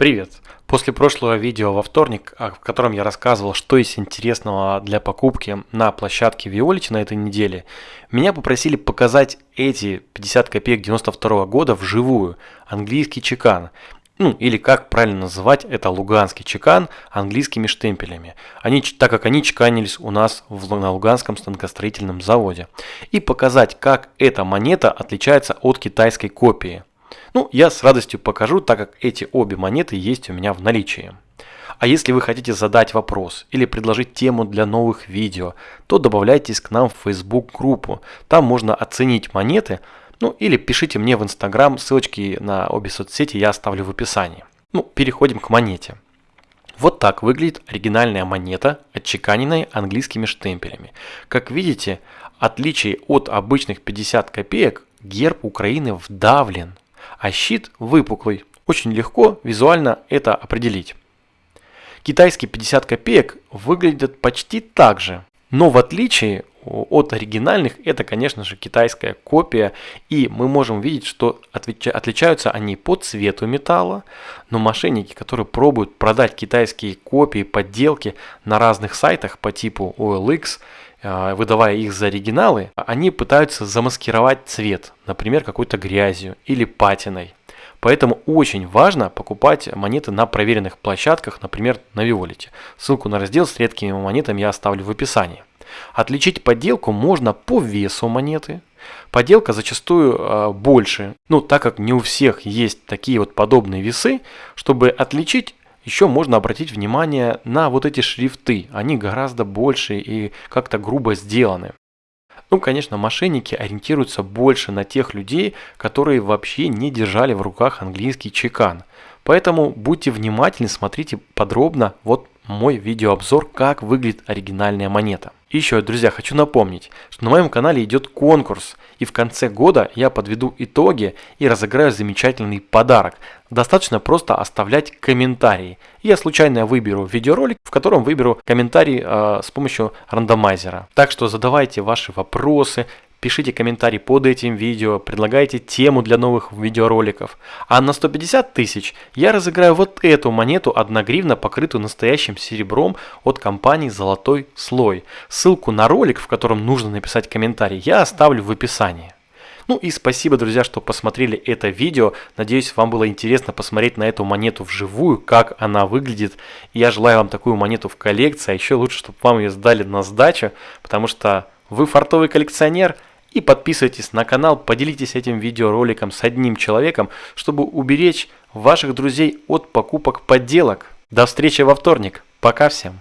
Привет! После прошлого видео во вторник, а, в котором я рассказывал, что есть интересного для покупки на площадке Violet на этой неделе, меня попросили показать эти 50 копеек 92 года вживую, английский чекан. Ну, или как правильно называть, это луганский чекан английскими штемпелями. Они, так как они чеканились у нас в, на Луганском станкостроительном заводе. И показать, как эта монета отличается от китайской копии. Ну, я с радостью покажу, так как эти обе монеты есть у меня в наличии. А если вы хотите задать вопрос или предложить тему для новых видео, то добавляйтесь к нам в Facebook группу. Там можно оценить монеты, ну или пишите мне в Instagram, ссылочки на обе соцсети я оставлю в описании. Ну, переходим к монете. Вот так выглядит оригинальная монета, отчеканенная английскими штемпелями. Как видите, отличие от обычных 50 копеек, герб Украины вдавлен а щит выпуклый. Очень легко визуально это определить. Китайские 50 копеек выглядят почти так же, но в отличие от оригинальных, это, конечно же, китайская копия, и мы можем видеть, что отличаются они по цвету металла, но мошенники, которые пробуют продать китайские копии, подделки на разных сайтах по типу OLX, э, выдавая их за оригиналы, они пытаются замаскировать цвет, например, какой-то грязью или патиной. Поэтому очень важно покупать монеты на проверенных площадках, например, на Виолете. Ссылку на раздел с редкими монетами я оставлю в описании. Отличить подделку можно по весу монеты. Подделка зачастую э, больше, ну так как не у всех есть такие вот подобные весы, чтобы отличить еще можно обратить внимание на вот эти шрифты. Они гораздо больше и как-то грубо сделаны. Ну, конечно, мошенники ориентируются больше на тех людей, которые вообще не держали в руках английский чекан. Поэтому будьте внимательны, смотрите подробно вот мой видеообзор, как выглядит оригинальная монета. И еще, друзья, хочу напомнить, что на моем канале идет конкурс, и в конце года я подведу итоги и разыграю замечательный подарок. Достаточно просто оставлять комментарии. Я случайно выберу видеоролик, в котором выберу комментарий э, с помощью рандомайзера. Так что задавайте ваши вопросы, пишите комментарий под этим видео, предлагайте тему для новых видеороликов. А на 150 тысяч я разыграю вот эту монету 1 гривна, покрытую настоящим серебром от компании «Золотой слой». Ссылку на ролик, в котором нужно написать комментарий, я оставлю в описании. Ну и спасибо, друзья, что посмотрели это видео. Надеюсь, вам было интересно посмотреть на эту монету вживую, как она выглядит. Я желаю вам такую монету в коллекции, а еще лучше, чтобы вам ее сдали на сдачу, потому что вы фартовый коллекционер – и подписывайтесь на канал, поделитесь этим видеороликом с одним человеком, чтобы уберечь ваших друзей от покупок подделок. До встречи во вторник. Пока всем.